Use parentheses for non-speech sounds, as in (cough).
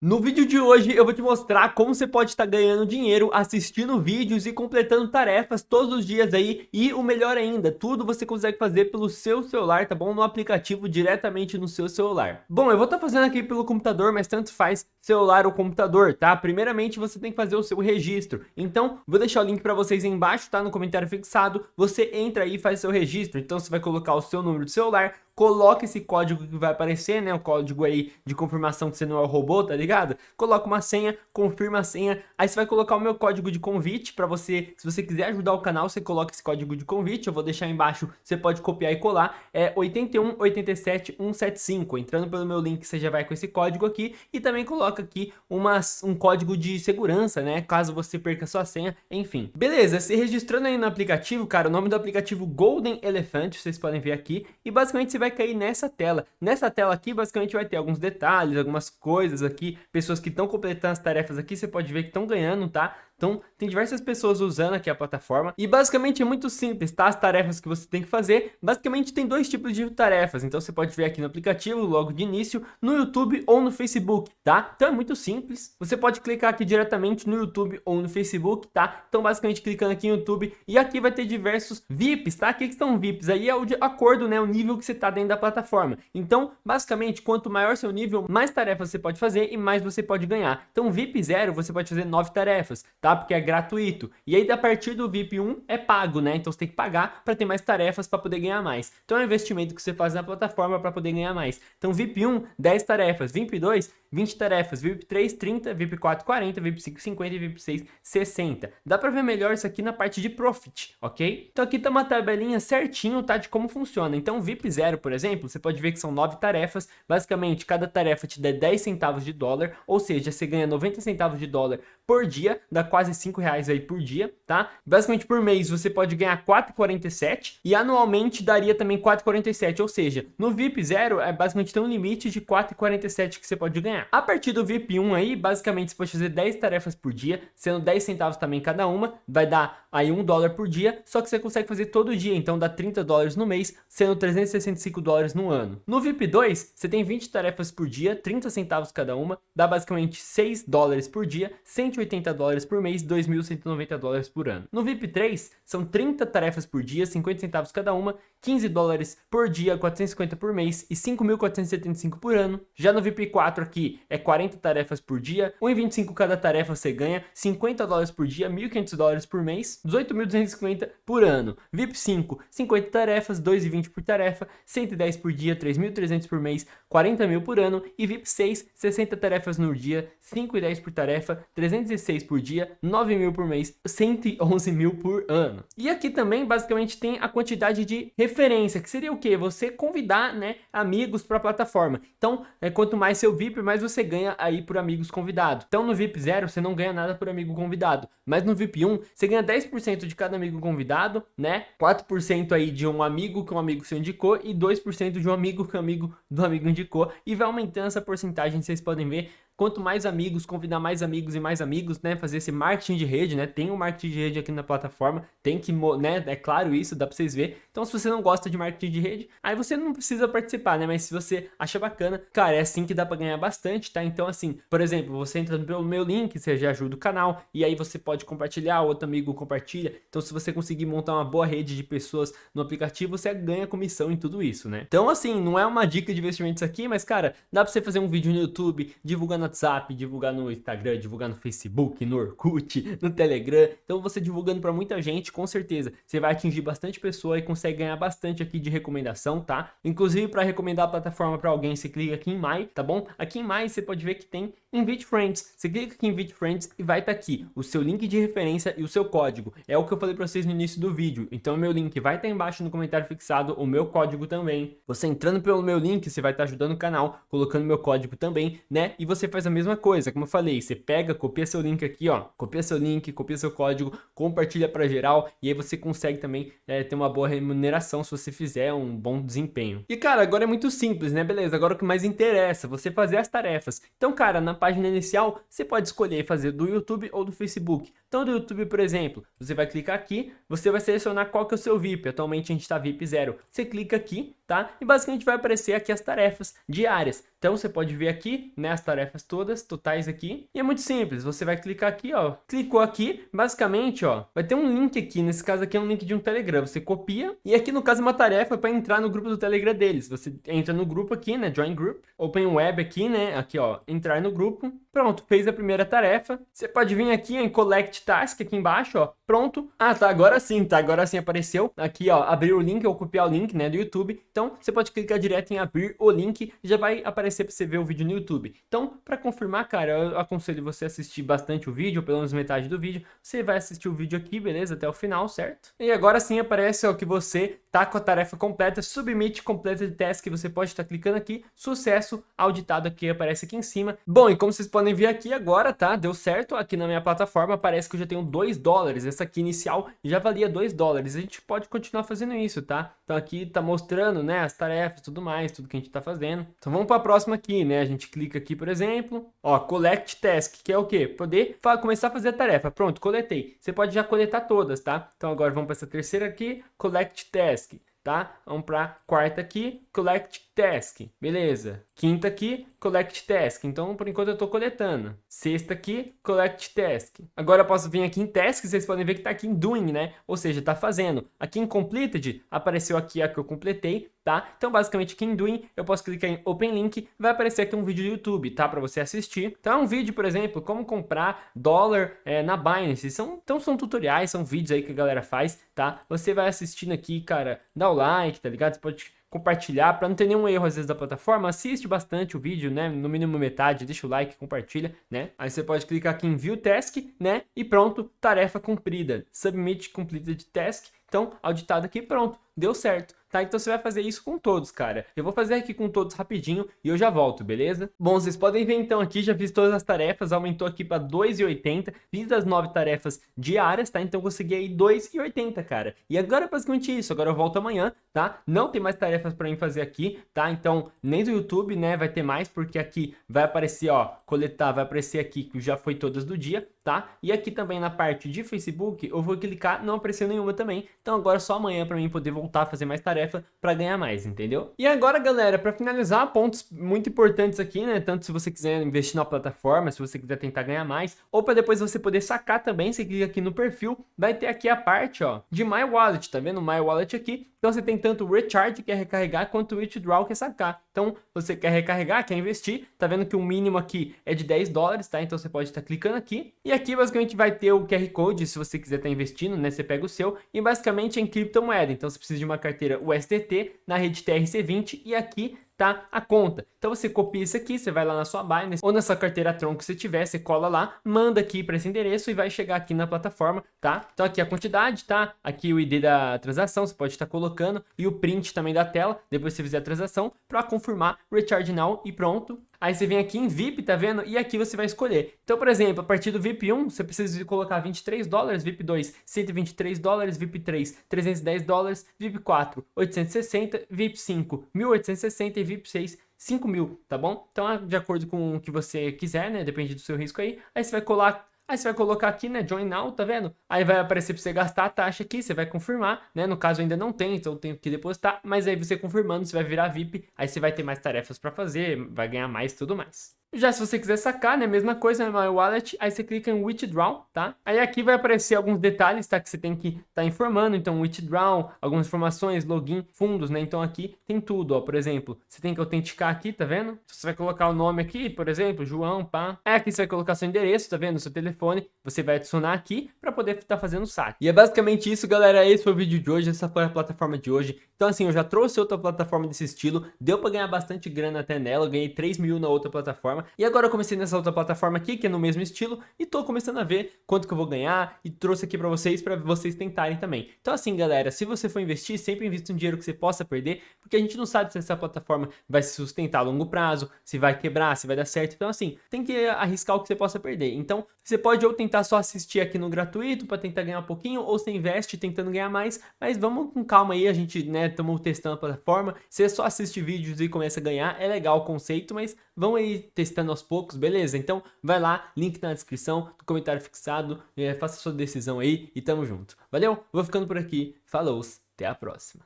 No vídeo de hoje eu vou te mostrar como você pode estar ganhando dinheiro assistindo vídeos e completando tarefas todos os dias aí e o melhor ainda, tudo você consegue fazer pelo seu celular, tá bom? No aplicativo diretamente no seu celular. Bom, eu vou estar fazendo aqui pelo computador, mas tanto faz celular ou computador, tá? Primeiramente você tem que fazer o seu registro, então vou deixar o link para vocês aí embaixo, tá? No comentário fixado, você entra aí e faz seu registro, então você vai colocar o seu número de celular, coloca esse código que vai aparecer, né? O código aí de confirmação que você não é o robô, tá ligado? Coloca uma senha, confirma a senha, aí você vai colocar o meu código de convite para você, se você quiser ajudar o canal, você coloca esse código de convite, eu vou deixar embaixo, você pode copiar e colar, é 8187175, entrando pelo meu link você já vai com esse código aqui e também coloca aqui uma, um código de segurança, né? Caso você perca sua senha, enfim. Beleza, se registrando aí no aplicativo, cara, o nome do aplicativo Golden Elephant, vocês podem ver aqui, e basicamente você vai vai cair nessa tela. Nessa tela aqui, basicamente, vai ter alguns detalhes, algumas coisas aqui, pessoas que estão completando as tarefas aqui, você pode ver que estão ganhando, tá? Então, tem diversas pessoas usando aqui a plataforma e basicamente é muito simples, tá? As tarefas que você tem que fazer, basicamente tem dois tipos de tarefas, então você pode ver aqui no aplicativo, logo de início, no YouTube ou no Facebook, tá? Então é muito simples, você pode clicar aqui diretamente no YouTube ou no Facebook, tá? Então basicamente clicando aqui no YouTube e aqui vai ter diversos VIPs, tá? O que, são VIPs? Aí é o de acordo, né? O nível que você tá dentro da plataforma. Então, basicamente, quanto maior seu nível, mais tarefas você pode fazer e mais você pode ganhar. Então, VIP 0, você pode fazer 9 tarefas, tá? Tá? Porque é gratuito. E aí, a partir do VIP 1 é pago, né? Então você tem que pagar para ter mais tarefas para poder ganhar mais. Então é um investimento que você faz na plataforma para poder ganhar mais. Então VIP 1, 10 tarefas. VIP 2, 20 tarefas. VIP 3, 30. VIP 4, 40. VIP 5, 50. E VIP 6, 60. Dá para ver melhor isso aqui na parte de Profit, ok? Então aqui tá uma tabelinha certinho, tá? De como funciona. Então VIP 0, por exemplo, você pode ver que são 9 tarefas. Basicamente, cada tarefa te dá 10 centavos de dólar. Ou seja, você ganha 90 centavos de dólar por dia. Dá quase 5 reais aí por dia, tá? Basicamente por mês você pode ganhar 4,47 e anualmente daria também 4,47, ou seja, no VIP 0 é basicamente tem um limite de 4,47 que você pode ganhar. A partir do VIP 1 aí, basicamente você pode fazer 10 tarefas por dia, sendo 10 centavos também cada uma, vai dar aí 1 dólar por dia, só que você consegue fazer todo dia, então dá 30 dólares no mês, sendo 365 dólares no ano. No VIP 2, você tem 20 tarefas por dia, 30 centavos cada uma, dá basicamente 6 dólares por dia, 180 dólares por mês, 2 2.190 dólares por ano. No VIP 3, são 30 tarefas por dia, 50 centavos cada uma, 15 dólares por dia, 450 por mês e 5.475 por ano. Já no VIP 4 aqui é 40 tarefas por dia, 1,25 cada tarefa você ganha, 50 dólares por dia, 1.500 dólares por mês, 18.250 por ano. VIP 5, 50 tarefas, 2,20 por tarefa, 110 por dia, 3.300 por mês, 40 mil por ano. E VIP 6, 60 tarefas no dia, 5,10 por tarefa, 306 por dia, 9 mil por mês, 111 mil por ano. E aqui também basicamente tem a quantidade de referência, que seria o que? Você convidar né, amigos para a plataforma. Então, é, quanto mais seu VIP, mais você ganha aí por amigos convidados. Então no VIP 0 você não ganha nada por amigo convidado, mas no VIP 1 você ganha 10% de cada amigo convidado, né? 4% aí de um amigo que um amigo seu indicou e 2% de um amigo que um amigo do amigo indicou e vai aumentando essa porcentagem, vocês podem ver quanto mais amigos, convidar mais amigos e mais amigos, né, fazer esse marketing de rede, né, tem um marketing de rede aqui na plataforma, tem que, né, é claro isso, dá pra vocês ver, então se você não gosta de marketing de rede, aí você não precisa participar, né, mas se você acha bacana, cara, é assim que dá pra ganhar bastante, tá, então assim, por exemplo, você entra pelo meu link, você já ajuda o canal, e aí você pode compartilhar, outro amigo compartilha, então se você conseguir montar uma boa rede de pessoas no aplicativo, você ganha comissão em tudo isso, né, então assim, não é uma dica de investimentos aqui, mas cara, dá pra você fazer um vídeo no YouTube, divulgando WhatsApp, divulgar no Instagram, divulgar no Facebook, no Orkut, (laughs) no Telegram. Então você divulgando para muita gente, com certeza, você vai atingir bastante pessoa e consegue ganhar bastante aqui de recomendação, tá? Inclusive para recomendar a plataforma para alguém, você clica aqui em My, tá bom? Aqui em My você pode ver que tem Invite Friends. Você clica aqui em Invite Friends e vai estar tá aqui o seu link de referência e o seu código. É o que eu falei para vocês no início do vídeo. Então meu link vai estar tá embaixo no comentário fixado, o meu código também. Você entrando pelo meu link, você vai estar tá ajudando o canal, colocando meu código também, né? E você faz a mesma coisa, como eu falei, você pega, copia seu link aqui, ó, copia seu link, copia seu código, compartilha para geral e aí você consegue também é, ter uma boa remuneração se você fizer um bom desempenho. E cara, agora é muito simples, né? Beleza, agora o que mais interessa, você fazer as tarefas. Então cara, na página inicial, você pode escolher fazer do YouTube ou do Facebook. Então do YouTube, por exemplo, você vai clicar aqui, você vai selecionar qual que é o seu VIP, atualmente a gente está VIP 0, você clica aqui, tá? E basicamente vai aparecer aqui as tarefas diárias. Então você pode ver aqui, né, as tarefas todas, totais aqui. E é muito simples, você vai clicar aqui, ó. Clicou aqui, basicamente, ó, vai ter um link aqui, nesse caso aqui é um link de um Telegram. Você copia e aqui no caso é uma tarefa para entrar no grupo do Telegram deles. Você entra no grupo aqui, né, Join Group, Open Web aqui, né, aqui ó, entrar no grupo. Pronto, fez a primeira tarefa. Você pode vir aqui em Collect Task aqui embaixo, ó. Pronto. Ah, tá, agora sim, tá, agora sim apareceu. Aqui, ó, abrir o link ou copiar o link, né, do YouTube. Então, você pode clicar direto em abrir o link e já vai aparecer para você ver o vídeo no YouTube. Então, para confirmar, cara, eu aconselho você assistir bastante o vídeo, pelo menos metade do vídeo. Você vai assistir o vídeo aqui, beleza? Até o final, certo? E agora sim aparece, ó, que você tá com a tarefa completa, submit completa de task, você pode estar tá clicando aqui, sucesso auditado aqui, aparece aqui em cima. Bom, e como vocês podem ver aqui agora, tá? Deu certo, aqui na minha plataforma aparece que eu já tenho 2 dólares, essa aqui inicial já valia 2 dólares, a gente pode continuar fazendo isso, tá? Então aqui tá mostrando, né, as tarefas, tudo mais, tudo que a gente tá fazendo. Então vamos para a próxima aqui, né? A gente clica aqui, por exemplo, ó, collect task, que é o quê? Poder começar a fazer a tarefa. Pronto, coletei. Você pode já coletar todas, tá? Então agora vamos para essa terceira aqui, collect task tá? Vamos para quarta aqui, collect task, beleza. Quinta aqui, collect task, então por enquanto eu estou coletando. Sexta aqui, collect task. Agora eu posso vir aqui em task, vocês podem ver que está aqui em doing, né? Ou seja, está fazendo. Aqui em completed, apareceu aqui a que eu completei, tá? Então basicamente aqui em doing, eu posso clicar em open link, vai aparecer aqui um vídeo do YouTube, tá? Para você assistir. Então é um vídeo, por exemplo, como comprar dólar é, na Binance. São, então são tutoriais, são vídeos aí que a galera faz, tá? Você vai assistindo aqui, cara, dá o like, tá ligado? Você pode compartilhar, para não ter nenhum erro às vezes da plataforma, assiste bastante o vídeo, né, no mínimo metade, deixa o like, compartilha, né, aí você pode clicar aqui em View Task, né, e pronto, tarefa cumprida, Submit Completed Task, então, auditado aqui, pronto, deu certo tá? Então você vai fazer isso com todos, cara. Eu vou fazer aqui com todos rapidinho e eu já volto, beleza? Bom, vocês podem ver então aqui, já fiz todas as tarefas, aumentou aqui para 2,80, fiz as 9 tarefas diárias, tá? Então consegui aí 2,80, cara. E agora é basicamente isso, agora eu volto amanhã, tá? Não tem mais tarefas para mim fazer aqui, tá? Então, nem do YouTube, né, vai ter mais, porque aqui vai aparecer, ó, coletar, vai aparecer aqui que já foi todas do dia, tá? E aqui também na parte de Facebook, eu vou clicar, não apareceu nenhuma também, então agora só amanhã para mim poder voltar a fazer mais tarefa para ganhar mais, entendeu? E agora, galera, para finalizar, pontos muito importantes aqui, né? Tanto se você quiser investir na plataforma, se você quiser tentar ganhar mais, ou para depois você poder sacar também, você clica aqui no perfil, vai ter aqui a parte, ó, de My Wallet, tá vendo? My Wallet aqui. Então você tem tanto Recharge, que é recarregar, quanto Withdraw, que é sacar. Então, você quer recarregar, quer investir, tá vendo que o mínimo aqui é de 10 dólares, tá? Então você pode estar tá clicando aqui. E aqui, basicamente, vai ter o QR Code, se você quiser estar tá investindo, né? Você pega o seu. E basicamente é em criptomoeda. Então você precisa de uma carteira USDT na rede TRC20 e aqui tá a conta. Então você copia isso aqui, você vai lá na sua Binance ou na sua carteira Tron que você tiver, você cola lá, manda aqui para esse endereço e vai chegar aqui na plataforma, tá? Então aqui a quantidade, tá? Aqui o ID da transação, você pode estar colocando e o print também da tela, depois você fizer a transação para confirmar Recharge Now e pronto. Aí você vem aqui em VIP, tá vendo? E aqui você vai escolher. Então, por exemplo, a partir do VIP 1, você precisa colocar 23 dólares, VIP 2, 123 dólares, VIP 3, 310 dólares, VIP 4, 860, VIP 5, 1860 e VIP 6, 5 mil, tá bom? Então, de acordo com o que você quiser, né? Depende do seu risco aí. Aí você vai colar Aí você vai colocar aqui, né, Join Now, tá vendo? Aí vai aparecer para você gastar a taxa aqui, você vai confirmar, né? No caso ainda não tem, então eu tenho que depositar, mas aí você confirmando, você vai virar VIP, aí você vai ter mais tarefas para fazer, vai ganhar mais tudo mais. Já se você quiser sacar, né, mesma coisa, né, My Wallet, aí você clica em Withdraw, tá? Aí aqui vai aparecer alguns detalhes, tá, que você tem que estar tá informando, então Withdraw, algumas informações, login, fundos, né, então aqui tem tudo, ó, por exemplo, você tem que autenticar aqui, tá vendo? Você vai colocar o nome aqui, por exemplo, João, pá. Aí aqui você vai colocar seu endereço, tá vendo? Seu telefone, você vai adicionar aqui para poder estar tá fazendo o saque. E é basicamente isso, galera, esse foi o vídeo de hoje, essa foi a plataforma de hoje. Então assim, eu já trouxe outra plataforma desse estilo, deu para ganhar bastante grana até nela, eu ganhei 3 mil na outra plataforma. E agora eu comecei nessa outra plataforma aqui, que é no mesmo estilo, e tô começando a ver quanto que eu vou ganhar, e trouxe aqui pra vocês, pra vocês tentarem também. Então assim, galera, se você for investir, sempre invista um dinheiro que você possa perder, porque a gente não sabe se essa plataforma vai se sustentar a longo prazo, se vai quebrar, se vai dar certo. Então assim, tem que arriscar o que você possa perder. Então, você pode ou tentar só assistir aqui no gratuito, pra tentar ganhar um pouquinho, ou você investe tentando ganhar mais, mas vamos com calma aí, a gente, né, Estamos testando a plataforma. Você só assiste vídeos e começa a ganhar. É legal o conceito, mas vão aí testando aos poucos, beleza? Então vai lá, link na descrição, no comentário fixado. É, faça sua decisão aí e tamo junto. Valeu? Vou ficando por aqui. Falou, até a próxima.